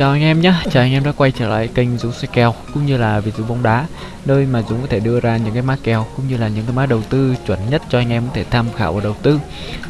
Chào anh em nhé, chào anh em đã quay trở lại kênh Dũng xoay kèo cũng như là Việt Dũng bóng đá nơi mà Dũng có thể đưa ra những cái mã kèo cũng như là những cái mã đầu tư chuẩn nhất cho anh em có thể tham khảo và đầu tư.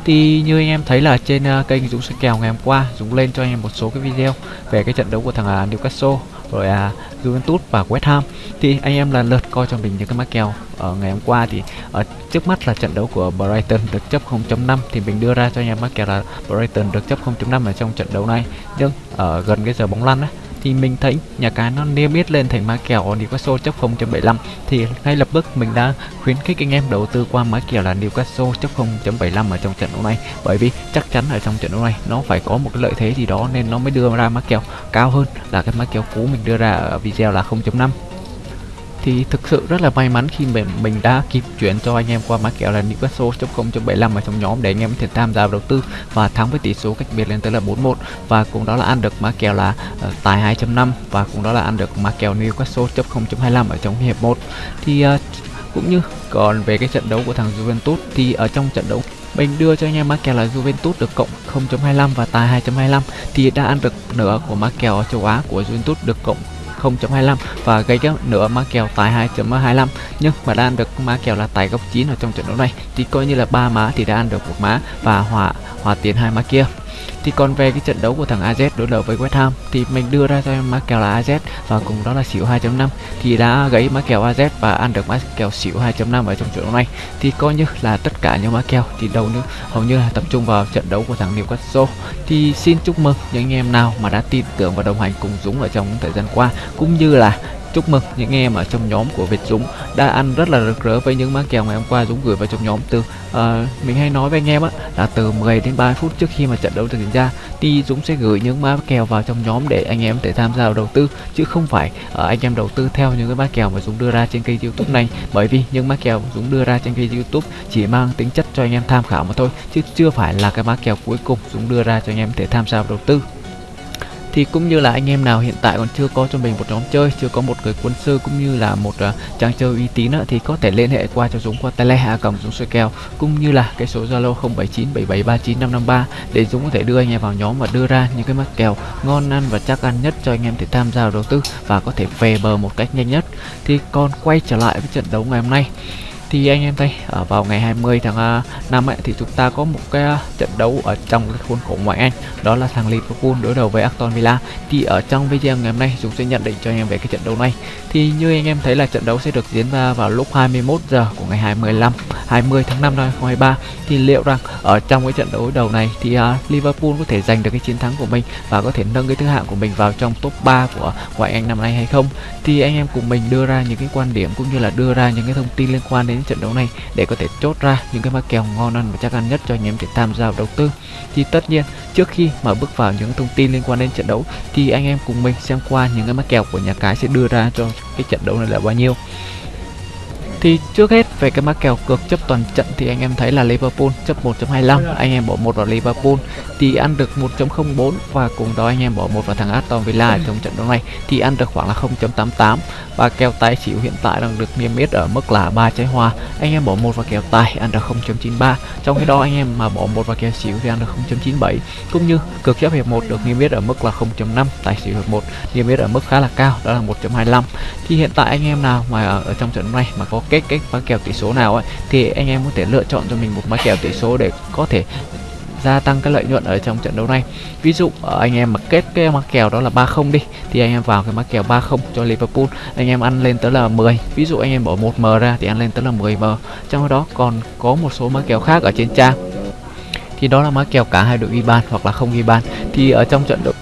Thì như anh em thấy là trên ờ, kênh Dũng xoay kèo ngày hôm qua Dũng lên cho anh em một số cái video về cái trận đấu của thằng ờ, Newcastle rồi à Juventus và West Ham. Thì anh em lần lượt coi cho mình những cái mã kèo ở ngày hôm qua thì ở trước mắt là trận đấu của Brighton được chấp 0.5 thì mình đưa ra cho anh em mã kèo là Brighton được chấp 0.5 ở trong trận đấu này. Nhưng ở gần cái giờ bóng lăn ấy thì mình thấy nhà cái nó niêm yết lên thành mã kèo Newcastle chấp 0.75 thì ngay lập tức mình đã khuyến khích anh em đầu tư qua mã kèo là Newcastle chấp 0.75 ở trong trận đấu này. Bởi vì chắc chắn ở trong trận đấu này nó phải có một cái lợi thế gì đó nên nó mới đưa ra mã kèo cao hơn là cái mã kèo cũ mình đưa ra ở video là 0.5 thì thực sự rất là may mắn khi mình mình đã kịp chuyển cho anh em qua mã kèo là newcastle.0.75 ở trong nhóm để anh em có thể tham gia đầu tư và thắng với tỷ số cách biệt lên tới là 4-1 và cũng đó là ăn được mã kèo là uh, tài 2.5 và cũng đó là ăn được mã kèo newcastle.0.25 ở trong hiệp 1 thì uh, cũng như còn về cái trận đấu của thằng Juventus thì ở trong trận đấu mình đưa cho anh em mã kèo là Juventus được cộng 0.25 và tài 2.25 thì đã ăn được nửa của mã kèo châu Á của Juventus được cộng 0.25 và gây cái nửa má kèo tại 2.25 nhưng mà đã ăn được má kèo là tại góc 9 ở trong trận đấu này, thì coi như là ba má thì đã ăn được một má và hòa hòa tiền hai má kia thì còn về cái trận đấu của thằng AZ đối đầu với West Ham, thì mình đưa ra cho em má kèo là AZ và cùng đó là xỉu 2.5 thì đã gãy má kèo AZ và ăn được má kèo xỉu 2.5 ở trong trận đấu này. Thì coi như là tất cả những má kèo thì đầu nữa hầu như là tập trung vào trận đấu của thằng Newcastle. Thì xin chúc mừng những anh em nào mà đã tin tưởng và đồng hành cùng Dũng ở trong thời gian qua, cũng như là Chúc mừng những em ở trong nhóm của Việt Dũng đã ăn rất là rực rỡ với những mã kèo ngày hôm qua Dũng gửi vào trong nhóm từ uh, mình hay nói với anh em á là từ 10 đến 30 phút trước khi mà trận đấu diễn ra thì Dũng sẽ gửi những mã kèo vào trong nhóm để anh em thể tham gia vào đầu tư chứ không phải uh, anh em đầu tư theo những cái mã kèo mà Dũng đưa ra trên kênh YouTube này. Bởi vì những mã kèo Dũng đưa ra trên kênh YouTube chỉ mang tính chất cho anh em tham khảo mà thôi chứ chưa phải là cái mã kèo cuối cùng Dũng đưa ra cho anh em thể tham gia vào đầu tư thì cũng như là anh em nào hiện tại còn chưa có cho mình một nhóm chơi chưa có một người quân sư cũng như là một à, uh, trang chơi uy tín thì có thể liên hệ qua cho Dũng qua tele hạ cầm Dũng soi kèo cũng như là cái số Zalo 0797739553 để Dũng có thể đưa anh em vào nhóm và đưa ra những cái mắc kèo ngon ăn và chắc ăn nhất cho anh em để tham gia đầu tư và có thể về bờ một cách nhanh nhất. Thì còn quay trở lại với trận đấu ngày hôm nay thì anh em thấy ở vào ngày 20 tháng à, 5 ấy, thì chúng ta có một cái à, trận đấu ở trong cái khuôn khổ ngoại Anh đó là thằng Liverpool đối đầu với Aston Villa. Thì ở trong video ngày hôm nay chúng sẽ nhận định cho anh em về cái trận đấu này. Thì như anh em thấy là trận đấu sẽ được diễn ra vào lúc 21 giờ của ngày 25 20 tháng 5 năm 2023 thì liệu rằng ở trong cái trận đấu đầu này thì uh, Liverpool có thể giành được cái chiến thắng của mình và có thể nâng cái thứ hạng của mình vào trong top 3 của ngoại Anh năm nay hay không? Thì anh em cùng mình đưa ra những cái quan điểm cũng như là đưa ra những cái thông tin liên quan đến trận đấu này để có thể chốt ra những cái mã kèo ngon ăn và chắc ăn nhất cho anh em để tham gia đầu tư. Thì tất nhiên trước khi mà bước vào những thông tin liên quan đến trận đấu thì anh em cùng mình xem qua những cái mã kèo của nhà cái sẽ đưa ra cho cái trận đấu này là bao nhiêu thì trước hết về cái mã kèo cược chấp toàn trận thì anh em thấy là Liverpool chấp 1.25 anh em bỏ một vào Liverpool. Thì ăn được 1.04 và cùng đó anh em bỏ một vào thằng Aston Villa trong trận đấu này thì ăn được khoảng là 0.88 và kèo tài xỉu hiện tại đang được niêm yết ở mức là ba trái hòa anh em bỏ một vào kèo tài ăn được 0.93 trong khi đó anh em mà bỏ một vào kèo xỉu thì ăn được 0.97 cũng như cược chấp hiệp 1 được niêm yết ở mức là 0.5 tài xỉu hiệp 1 niêm yết ở mức khá là cao đó là 1.25 thì hiện tại anh em nào mà ở, ở trong trận đấu này mà có cái cái mã kèo tỷ số nào ấy, thì anh em có thể lựa chọn cho mình một mã kèo tỷ số để có thể gia tăng cái lợi nhuận ở trong trận đấu này. Ví dụ ờ, anh em mà kết cái mã kèo đó là 30 đi, thì anh em vào cái mã kèo 30 cho Liverpool, anh em ăn lên tới là 10 ví dụ anh em bỏ 1m ra thì ăn lên tới là 10m trong đó còn có một số mã kèo khác ở trên trang, thì đó là mã kèo cả hai đội ghi bàn hoặc là không ghi bàn. Thì ở trong trận đấu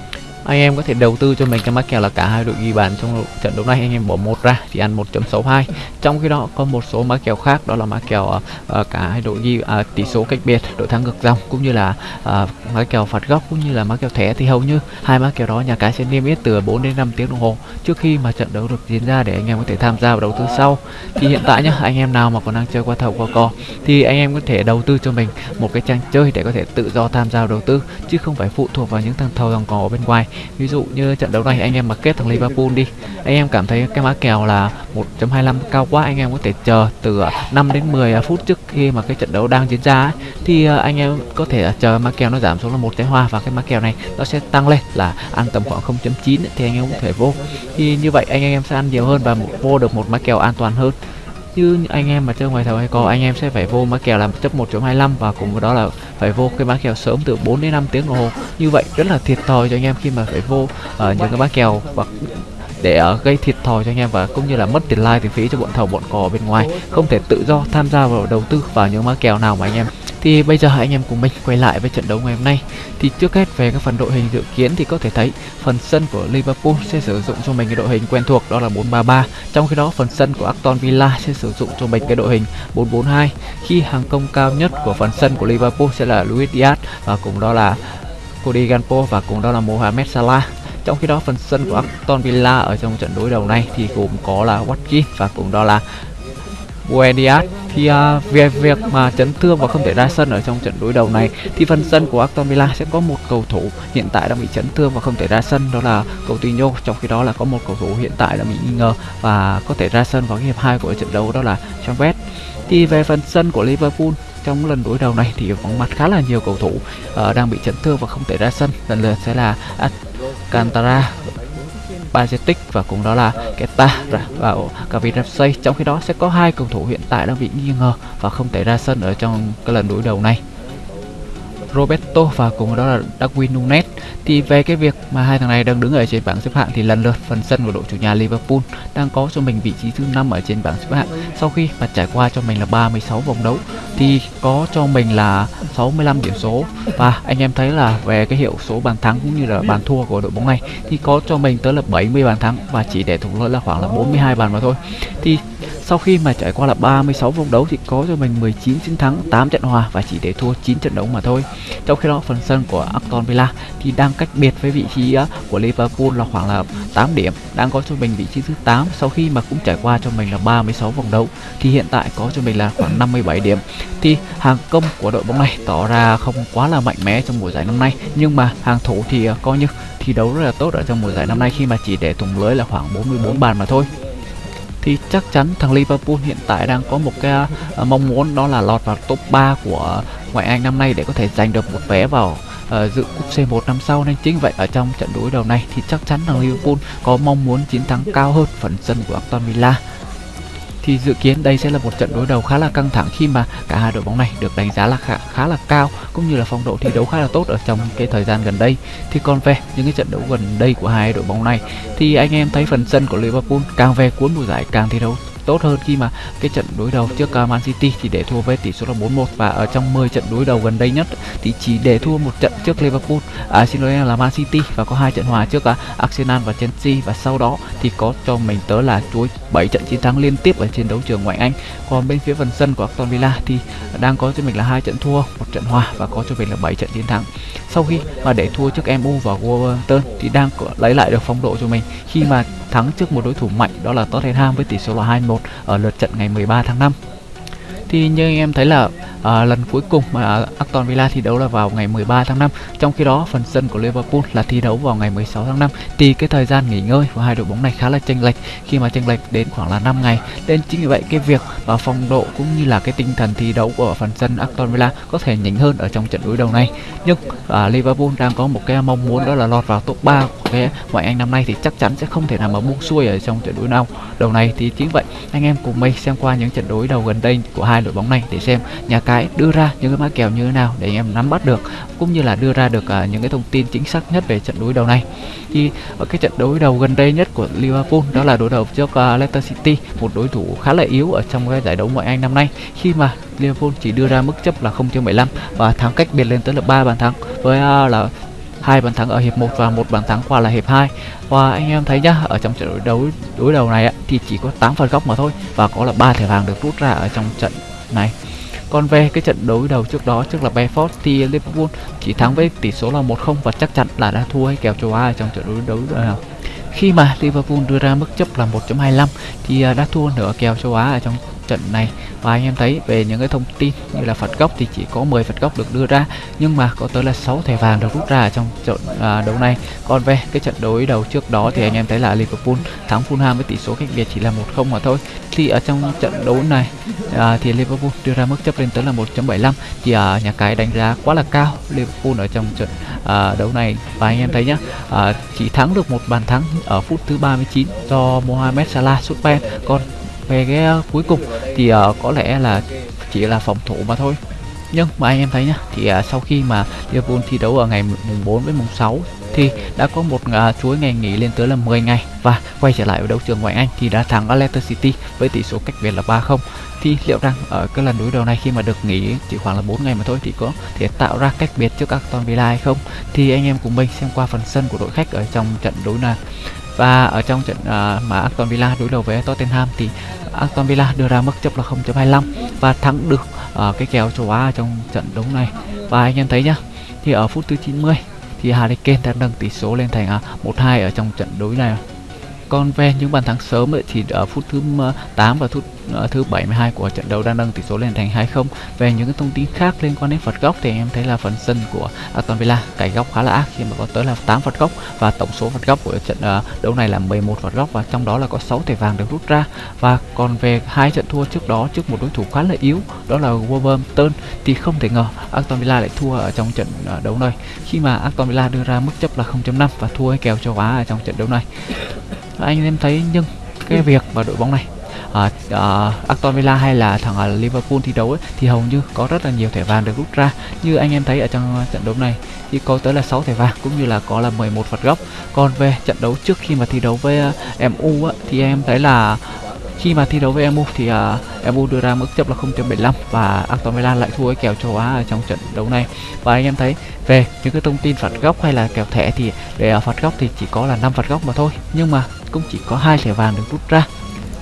anh em có thể đầu tư cho mình cái mã kèo là cả hai đội ghi bàn trong trận đấu này. Anh em bỏ một ra thì ăn 1.62 trong khi đó có một số mã kèo khác đó là mã kèo uh, cả hai đội ghi uh, tỷ số cách biệt đội thắng ngược dòng cũng như là uh, mã kèo phạt góc cũng như là mã kèo thẻ thì hầu như hai mã kèo đó nhà cái sẽ niêm yết từ 4 đến 5 tiếng đồng hồ trước khi mà trận đấu được diễn ra để anh em có thể tham gia vào đầu tư sau. Thì hiện tại nhá anh em nào mà còn đang chơi qua thầu qua cò thì anh em có thể đầu tư cho mình một cái trang chơi để có thể tự do tham gia vào đầu tư chứ không phải phụ thuộc vào những thằng thầu thằng cò ở bên ngoài ví dụ như trận đấu này anh em mà kết thằng Liverpool đi anh em cảm thấy cái mã kèo là 1.25 cao quá anh em có thể chờ từ à, 5 đến 10 à, phút trước khi mà cái trận đấu đang diễn ra ấy, thì à, anh em có thể chờ mã kèo nó giảm xuống là một trái hoa và cái mã kèo này nó sẽ tăng lên là ăn tầm khoảng 0.9 thì anh em có thể vô. Thì như vậy anh em sẽ ăn nhiều hơn và vô được một mã kèo an toàn hơn. Chứ anh em mà chơi ngoài thầu hay có anh em sẽ phải vô mã kèo là chấp 1.25 và cùng với đó là phải vô cái mã kèo sớm từ 4 đến 5 tiếng đồng hồ. Như vậy rất là thiệt thòi cho anh em khi mà phải vô uh, những cái mã kèo hoặc để uh, gây thiệt thòi cho anh em và cũng như là mất tiền like tiền phí cho bọn thầu bọn cò bên ngoài. Không thể tự do tham gia vào đầu tư vào những mã kèo nào mà anh em. Thì bây giờ anh em cùng mình quay lại với trận đấu ngày hôm nay. Thì trước hết về các phần đội hình dự kiến thì có thể thấy phần sân của Liverpool sẽ sử dụng cho mình cái đội hình quen thuộc đó là 433 trong khi đó phần sân của Aston Villa sẽ sử dụng cho mình cái đội hình 442 khi hàng công cao nhất của phần sân của Liverpool sẽ là Luis Diaz và cùng đó là Cody Gakpo và cùng đó là Mohamed Salah trong khi đó phần sân của Aston Villa ở trong trận đối đầu này thì gồm có là Watkins và cũng đó là Buendias thì uh, về việc mà chấn thương và không thể ra sân ở trong trận đối đầu này thì phần sân của Aston Villa sẽ có một cầu thủ hiện tại đang bị chấn thương và không thể ra sân đó là Coutinho. Trong khi đó là có một cầu thủ hiện tại đang bị nghi ngờ và có thể ra sân vào hiệp 2 của trận đấu đó là Chambers thì về phần sân của Liverpool trong lần đối đầu này thì vắng mặt khá là nhiều cầu thủ uh, đang bị chấn thương và không thể ra sân. Lần lượt sẽ là Cantara, Bajetic và cùng đó là Keta và Kevin trong khi đó sẽ có hai cầu thủ hiện tại đang bị nghi ngờ và không thể ra sân ở trong cái lần đối đầu này. Roberto và cùng đó là Darwin Nunes. Thì về cái việc mà hai thằng này đang đứng ở trên bảng xếp hạng thì lần lượt phần sân của đội chủ nhà Liverpool đang có cho mình vị trí thứ năm ở trên bảng xếp hạng. Sau khi mà trải qua cho mình là 36 vòng đấu thì có cho mình là 65 điểm số. Và anh em thấy là về cái hiệu số bàn thắng cũng như là bàn thua của đội bóng này thì có cho mình tới là 70 bàn thắng và chỉ để thủng lỗi là khoảng là 42 bàn mà thôi. Thì sau khi mà trải qua là 36 vòng đấu thì có cho mình 19 chiến thắng, 8 trận hòa và chỉ để thua 9 trận đấu mà thôi. Trong khi đó phần sân của Aston Villa thì đang cách biệt với vị trí của Liverpool là khoảng là 8 điểm, đang có cho mình vị trí thứ 8 sau khi mà cũng trải qua cho mình là 36 vòng đấu thì hiện tại có cho mình là khoảng 57 điểm. Thì hàng công của đội bóng này tỏ ra không quá là mạnh mẽ trong mùa giải năm nay nhưng mà hàng thủ thì à, coi như thi đấu rất là tốt ở trong mùa giải năm nay khi mà chỉ để thủng lưới là khoảng 44 bàn mà thôi thì chắc chắn thằng Liverpool hiện tại đang có một cái uh, mong muốn đó là lọt vào top 3 của ngoại Anh năm nay để có thể giành được một vé vào uh, dự cúp C1 năm sau nên chính vậy ở trong trận đối đầu này thì chắc chắn thằng Liverpool có mong muốn chiến thắng cao hơn phần sân của Aston Villa thì dự kiến đây sẽ là một trận đối đầu khá là căng thẳng khi mà cả hai đội bóng này được đánh giá là khá, khá là cao cũng như là phong độ thi đấu khá là tốt ở trong cái thời gian gần đây. Thì còn về những cái trận đấu gần đây của hai đội bóng này thì anh em thấy phần sân của Liverpool càng về cuối mùa giải càng thi đấu tốt hơn khi mà cái trận đối đầu trước uh, Man City thì để thua với tỷ số là 4-1 và ở trong 10 trận đối đầu gần đây nhất thì chỉ để thua một trận trước Liverpool à, xin lỗi là Man City. Và có hai trận hòa trước uh, Arsenal và Chelsea. Và sau đó thì có cho mình tới là chuối 7 trận chiến thắng liên tiếp ở trên đấu trường ngoại Anh. Còn bên phía phần sân của Aston Villa thì đang có cho mình là hai trận thua một trận hòa và có cho mình là 7 trận chiến thắng. Sau khi mà để thua trước MU và Wolverhampton thì đang lấy lại được phong độ cho mình. Khi mà thắng trước một đối thủ mạnh đó là Tottenham với tỷ số là 2-1 1 ở lượt trận ngày 13 tháng 5 thì như anh em thấy là à, lần cuối cùng mà Aston Villa thi đấu là vào ngày 13 tháng 5 trong khi đó phần sân của Liverpool là thi đấu vào ngày 16 tháng 5 thì cái thời gian nghỉ ngơi của hai đội bóng này khá là chênh lệch. Khi mà chênh lệch đến khoảng là 5 ngày nên chính vì vậy cái việc và phong độ cũng như là cái tinh thần thi đấu của phần sân Aston Villa có thể nhỉnh hơn ở trong trận đối đầu này. Nhưng à, Liverpool đang có một cái mong muốn đó là lọt vào top 3 của cái ngoại Anh năm nay thì chắc chắn sẽ không thể nào mà buông xuôi ở trong trận đối nào đầu này thì chính vậy anh em cùng mình xem qua những trận đối đầu gần đây của hai đội bóng này để xem nhà cái đưa ra những cái mã kèo như thế nào để anh em nắm bắt được cũng như là đưa ra được uh, những cái thông tin chính xác nhất về trận đối đầu này. Thì ở cái trận đối đầu gần đây nhất của Liverpool đó là đối đầu trước uh, Leicester City một đối thủ khá là yếu ở trong cái giải đấu ngoại Anh năm nay khi mà Liverpool chỉ đưa ra mức chấp là 0.75 và thắng cách biệt lên tới là ba bàn thắng với uh, là hai bàn thắng ở hiệp 1 và một bàn thắng qua là hiệp 2 và anh em thấy nhá ở trong trận đấu đối đầu này thì chỉ có 8 phần góc mà thôi và có là ba thẻ vàng được rút ra ở trong trận này còn về cái trận đối đầu trước đó trước là Brentford thì Liverpool chỉ thắng với tỷ số là 1-0 và chắc chắn là đã thua hay kèo châu Á trong trận đối đấu nào khi mà Liverpool đưa ra mức chấp là 1.25 thì à, đã thua nửa kèo châu Á ở trong trận này. Và anh em thấy về những cái thông tin như là phạt góc thì chỉ có 10 phạt góc được đưa ra nhưng mà có tới là 6 thẻ vàng được rút ra ở trong trận à, đấu này. Còn về cái trận đối đầu trước đó thì anh em thấy là Liverpool thắng Fulham với tỷ số cách biệt chỉ là một không mà thôi. Thì ở trong trận đấu này à, thì Liverpool đưa ra mức chấp lên tới là 1.75 thì à, nhà cái đánh giá quá là cao Liverpool ở trong trận à, đấu này. Và anh em thấy nhá à, chỉ thắng được một bàn thắng ở phút thứ 39 do Mohamed Salah sút pen còn về cái ờ, cuối cùng thì uh, có lẽ là chỉ là phòng thủ mà thôi. Nhưng mà anh em thấy nhá thì uh, sau khi mà Liverpool thi đấu ở ngày mùng 4 với mùng 6 thì đã có một uh, chuỗi ngày nghỉ lên tới là 10 ngày và quay trở lại ở đấu trường ngoại Anh thì đã thắng Leicester City với tỷ số cách biệt là 3-0 thì liệu rằng ở cái lần đối đầu này khi mà được nghỉ chỉ khoảng là 4 ngày mà thôi thì có thể tạo ra cách biệt trước Aston Villa hay không? Thì anh em cùng mình xem qua phần sân của đội khách ở trong trận đối này và ở trong trận uh, mà Aston Villa đối đầu với Tottenham thì Aston Villa đưa ra mức chấp là 0.25 và thắng được uh, cái kèo châu Á trong trận đấu này. Và anh em thấy nhá thì ở phút thứ 90 thì Harry Kane đã nâng tỷ số lên thành à, uh, 1-2 ở trong trận đấu này. Còn về những bàn thắng sớm ấy, thì ở phút thứ 8 và phút thứ 72 của trận đấu đã nâng tỷ số lên thành 2-0. Về những cái thông tin khác liên quan đến phạt góc thì em thấy là phần sân của Aston Villa cải góc khá là ác khi mà có tới là 8 phạt góc và tổng số phạt góc của trận uh, đấu này là 11 phạt góc và trong đó là có 6 thẻ vàng được rút ra. Và còn về hai trận thua trước đó trước một đối thủ khá là yếu đó là Wolverhampton thì không thể ngờ Aston Villa lại thua ở trong trận uh, đấu này khi mà Aston Villa đưa ra mức chấp là 0.5 và thua cái kèo châu Á ở trong trận đấu này anh em thấy nhưng cái việc mà đội bóng này uh, uh, Aston Villa hay là thằng uh, Liverpool thi đấu ấy, thì hầu như có rất là nhiều thẻ vàng được rút ra. Như anh em thấy ở trong trận đấu này thì có tới là 6 thẻ vàng cũng như là có là 11 phạt góc. Còn về trận đấu trước khi mà thi đấu với uh, MU á, thì em thấy là khi mà thi đấu với MU thì uh, MU đưa ra mức chấp là 0.75 và Aston Villa lại thua cái kèo châu Á ở trong trận đấu này. Và anh em thấy về những cái thông tin phạt góc hay là kèo thẻ thì để uh, phạt góc thì chỉ có là 5 phạt góc mà thôi nhưng mà cũng chỉ có hai thẻ vàng được rút ra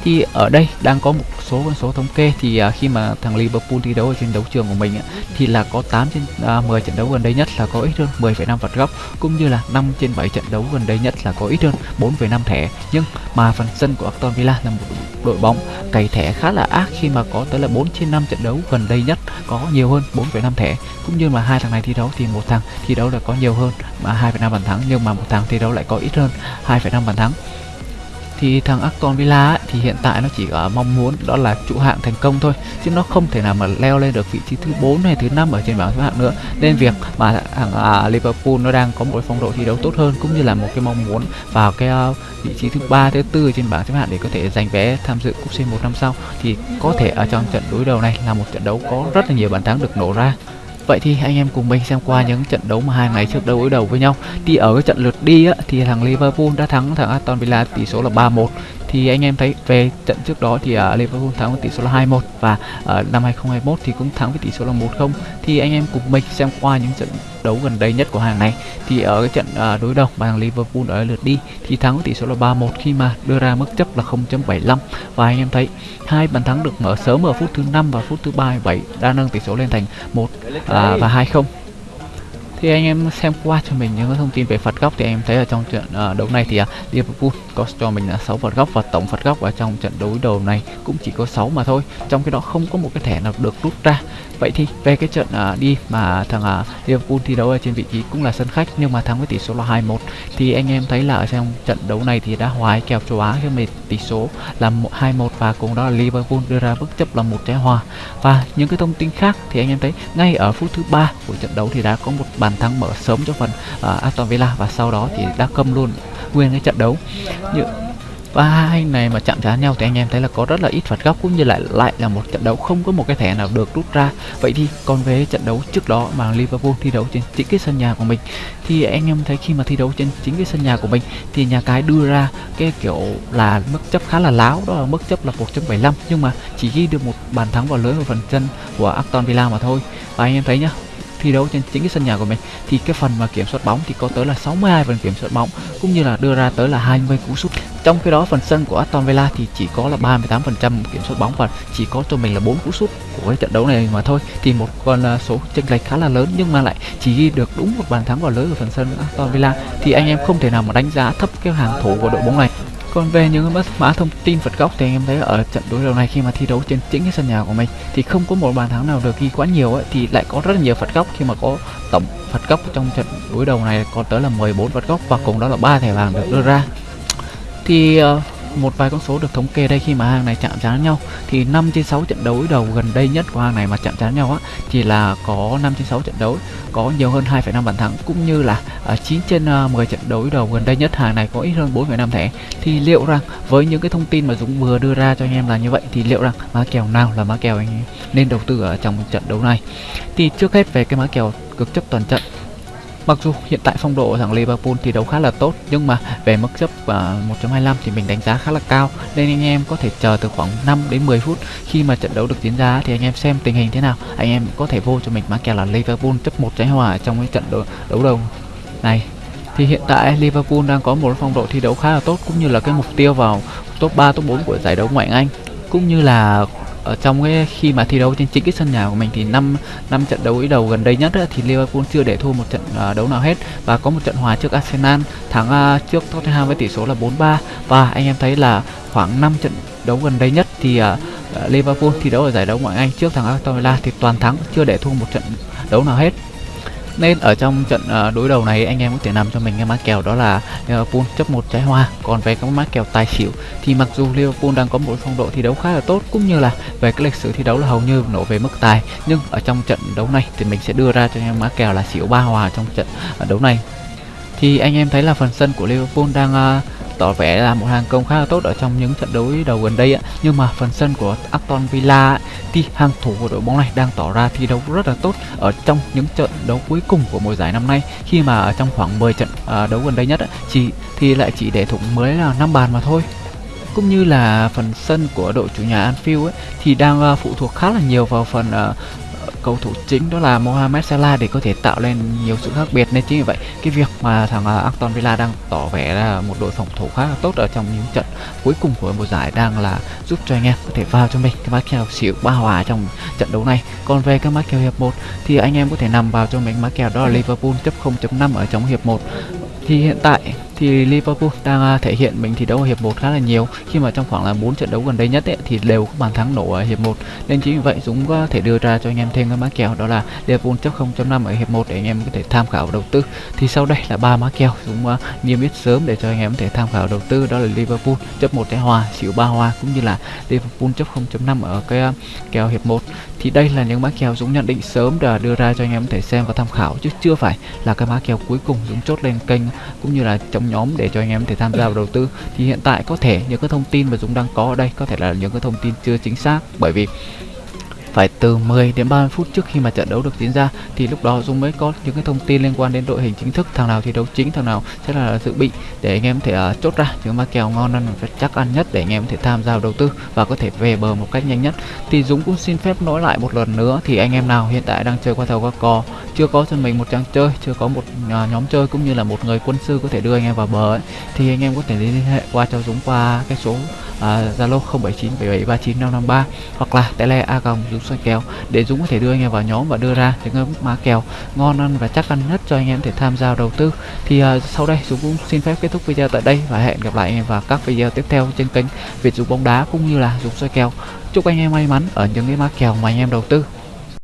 thì ở đây đang có một số con số thống kê thì uh, khi mà thằng Liverpool thi đấu ở trên đấu trường của mình uh, thì là có 8 trên à, uh, 10 trận đấu gần đây nhất là có ít hơn 10,5 phạt góc cũng như là 5 trên 7 trận đấu gần đây nhất là có ít hơn 4,5 thẻ. Nhưng mà phần sân của Aston Villa là một đội bóng cày thẻ khá là ác khi mà có tới là 4 trên 5 trận đấu gần đây nhất có nhiều hơn 4,5 thẻ. Cũng như mà hai thằng này thi đấu thì một thằng thi đấu là có nhiều hơn mà 2,5 bàn thắng nhưng mà một thằng thi đấu lại có ít hơn 2,5 bàn thắng thì thằng Aston Villa ấy, thì hiện tại nó chỉ có mong muốn đó là trụ hạng thành công thôi chứ nó không thể nào mà leo lên được vị trí thứ 4 hay thứ năm ở trên bảng xếp hạng nữa. Nên việc mà thằng à, Liverpool nó đang có một phong độ thi đấu tốt hơn cũng như là một cái mong muốn vào cái uh, vị trí thứ ba thứ tư trên bảng xếp hạng để có thể giành vé tham dự cúp C1 năm sau thì có thể ở trong trận đối đầu này là một trận đấu có rất là nhiều bàn thắng được nổ ra. Vậy thì anh em cùng mình xem qua những trận đấu mà hai ngày trước đối đầu với nhau. Thì ở cái trận lượt đi á, thì thằng Liverpool đã thắng thằng Aston Villa tỷ số là 3-1 thì anh em thấy về trận trước đó thì uh, Liverpool thắng với tỷ số là 2-1 và uh, năm 2021 thì cũng thắng với tỷ số là 1-0 thì anh em cùng mình xem qua những trận đấu gần đây nhất của hàng này. Thì ở cái trận uh, đối đầu mà bằng Liverpool ở lượt đi thì thắng với tỷ số là 3-1 khi mà đưa ra mức chấp là 0.75 và anh em thấy hai bàn thắng được mở sớm ở phút thứ 5 và phút thứ 37 đã nâng tỷ số lên thành 1 uh, và 2-0 thì anh em xem qua cho mình những thông tin về phạt góc thì em thấy ở trong trận uh, đấu này thì uh, Liverpool có cho mình là 6 phạt góc và tổng phạt góc ở trong trận đối đầu này cũng chỉ có 6 mà thôi trong cái đó không có một cái thẻ nào được rút ra. Vậy thì về cái trận uh, đi mà thằng uh, Liverpool thi đấu ở trên vị trí cũng là sân khách nhưng mà thắng với tỷ số là 2-1 thì anh em thấy là ở trong trận đấu này thì đã hòa kèo châu Á khi mà tỷ số là 2-1 và cùng đó là Liverpool đưa ra bước chấp là một trái hòa. Và những cái thông tin khác thì anh em thấy ngay ở phút thứ ba của trận đấu thì đã có một bàn bàn thắng mở sớm cho phần uh, Aston Villa và sau đó thì đã câm luôn nguyên cái trận đấu. Như và hai này mà chạm trán nhau thì anh em thấy là có rất là ít phạt góc cũng như lại lại là một trận đấu không có một cái thẻ nào được rút ra. Vậy thì còn về trận đấu trước đó mà Liverpool thi đấu trên chính cái sân nhà của mình thì anh em thấy khi mà thi đấu trên chính cái sân nhà của mình thì nhà cái đưa ra cái kiểu là mức chấp khá là láo đó là mức chấp là 1.75 nhưng mà chỉ ghi được một bàn thắng vào lưới ở phần chân của Aston Villa mà thôi. Và anh em thấy nhá thi đấu trên chính cái sân nhà của mình. Thì cái phần mà kiểm soát bóng thì có tới là 62 phần kiểm soát bóng, cũng như là đưa ra tới là 20 cú sút. Trong khi đó, phần sân của Aston Villa thì chỉ có là 38% kiểm soát bóng và chỉ có cho mình là 4 cú sút của cái trận đấu này mà thôi. Thì một con à, số chênh lệch khá là lớn nhưng mà lại chỉ ghi được đúng một bàn thắng vào lưới của phần sân Aston Villa. Thì anh em không thể nào mà đánh giá thấp cái hàng thủ của đội bóng này còn về những mã thông tin phạt góc thì anh em thấy ở trận đối đầu này khi mà thi đấu trên chính cái sân nhà của mình thì không có một bàn thắng nào được ghi quá nhiều ấy thì lại có rất là nhiều phật góc khi mà có tổng phật góc trong trận đối đầu này có tới là 14 phật góc và cùng đó là ba thẻ vàng được đưa ra. Thì uh, một vài con số được thống kê đây khi mà hàng này chạm trán nhau. Thì 5 trên 6 trận đấu đầu gần đây nhất của hàng này mà chạm trán nhau á thì là có 5 trên 6 trận đấu có nhiều hơn 2,5 bàn thắng cũng như là à, uh, 9 trên à, uh, 10 trận đấu đầu gần đây nhất hàng này có ít hơn 4,5 thẻ. Thì liệu rằng với những cái thông tin mà Dũng vừa đưa ra cho anh em là như vậy thì liệu rằng má kèo nào là má kèo anh nên đầu tư ở trong trận đấu này? Thì trước hết về cái má kèo cực chấp toàn trận Mặc dù hiện tại phong độ thằng Liverpool thi đấu khá là tốt nhưng mà về mức chấp à, uh, 1.25 thì mình đánh giá khá là cao. Nên anh em có thể chờ từ khoảng 5 đến 10 phút khi mà trận đấu được diễn ra thì anh em xem tình hình thế nào. Anh em có thể vô cho mình mã kèo là Liverpool chấp một trái hòa trong cái trận đấu, đấu đầu này. Thì hiện tại Liverpool đang có một phong độ thi đấu khá là tốt cũng như là cái mục tiêu vào top 3 top 4 của giải đấu ngoại Anh cũng như là ở trong cái khi mà thi đấu trên chính cái sân nhà của mình thì năm năm trận đấu đầu gần đây nhất thì Liverpool chưa để thua một trận uh, đấu nào hết. Và có một trận hòa trước Arsenal thắng uh, trước Tottenham với tỷ số là 4-3 và anh em thấy là khoảng 5 trận đấu gần đây nhất thì uh, Liverpool thi đấu ở giải đấu ngoại Anh trước thằng Aston Villa thì toàn thắng chưa để thua một trận đấu nào hết nên ở trong trận ờ, đối đầu này anh em có thể nằm cho mình cái mã kèo đó là Liverpool chấp một trái hoa. Còn về các mã kèo tài xỉu thì mặc dù Liverpool đang có một phong độ thi đấu khá là tốt cũng như là về cái lịch sử thi đấu là hầu như nổ về mức tài. Nhưng ở trong trận đấu này thì mình sẽ đưa ra cho anh em mã kèo là xỉu ba hòa trong trận ờ, đấu này. Thì anh em thấy là phần sân của Liverpool đang uh, tỏ vẻ là một hàng công khá là tốt ở trong những trận đấu đầu gần đây ạ. Nhưng mà phần sân của Aston Villa thì hàng thủ của đội bóng này đang tỏ ra thi đấu rất là tốt ở trong những trận đấu cuối cùng của mùa giải năm nay. Khi mà ở trong khoảng 10 trận à, đấu gần đây nhất chỉ thì lại chỉ để thủng mới là 5 bàn mà thôi. Cũng như là phần sân của đội chủ nhà Anfield ấy thì đang uh, phụ thuộc khá là nhiều vào phần uh, cầu thủ chính đó là Mohamed Salah để có thể tạo lên nhiều sự khác biệt. Nên chính vì vậy, cái việc mà thằng à, Aston Villa đang tỏ vẻ là một đội phòng thủ khá là tốt ở trong những trận cuối cùng của mùa giải đang là giúp cho anh em có thể vào cho mình cái mã kèo xỉu ba hòa trong trận đấu này. Còn về cái mã kèo hiệp 1 thì anh em có thể nằm vào cho mình mã kèo đó là Liverpool chấp 0.5 ở trong hiệp 1 thì hiện tại thì Liverpool đang à, thể hiện mình thi đấu ở hiệp 1 khá là nhiều. Khi mà trong khoảng là 4 trận đấu gần đây nhất ấy, thì đều có bàn thắng nổ ở hiệp 1 nên chính vì vậy Dũng có thể đưa ra cho anh em thêm cái mã kèo đó là Liverpool chấp 0.5 ở hiệp 1 để anh em có thể tham khảo đầu tư. Thì sau đây là ba mã kèo Dũng uh, niêm yết sớm để cho anh em có thể tham khảo đầu tư đó là Liverpool chấp một trái hòa xỉu ba hòa cũng như là Liverpool chấp 0.5 ở cái uh, kèo hiệp 1 thì đây là những mã kèo Dũng nhận định sớm để đưa ra cho anh em có thể xem và tham khảo chứ chưa phải là cái mã kèo cuối cùng Dũng chốt lên kênh cũng như là trong nhóm để cho anh em có thể tham gia vào đầu tư. Thì hiện tại có thể những cái thông tin mà Dũng đang có ở đây có thể là những cái thông tin chưa chính xác. Bởi vì phải từ 10 đến 30 phút trước khi mà trận đấu được diễn ra. Thì lúc đó Dung mới có những cái thông tin liên quan đến đội hình chính thức thằng nào thi đấu chính thằng nào sẽ là dự bị để anh em có thể uh, chốt ra. Những mã kèo ngon ăn và chắc ăn nhất để anh em có thể tham gia đầu tư và có thể về bờ một cách nhanh nhất. Thì Dũng cũng xin phép nói lại một lần nữa thì anh em nào hiện tại đang chơi qua thầu qua cò chưa có cho mình một trang chơi chưa có một uh, nhóm chơi cũng như là một người quân sư có thể đưa anh em vào bờ ấy, thì anh em có thể liên hệ qua cho Dũng qua cái số à, Zalo uh, 0797739553 hoặc là tele a Dũng xoay kèo. Để Dũng có thể đưa anh em vào nhóm và đưa ra những cái má kèo ngon ăn và chắc ăn nhất cho anh em thể tham gia đầu tư. Thì uh, sau đây Dũng cũng xin phép kết thúc video tại đây và hẹn gặp lại anh em vào các video tiếp theo trên kênh Việt Dũng bóng đá cũng như là Dũng xoay kèo. Chúc anh em may mắn ở những cái má kèo mà anh em đầu tư.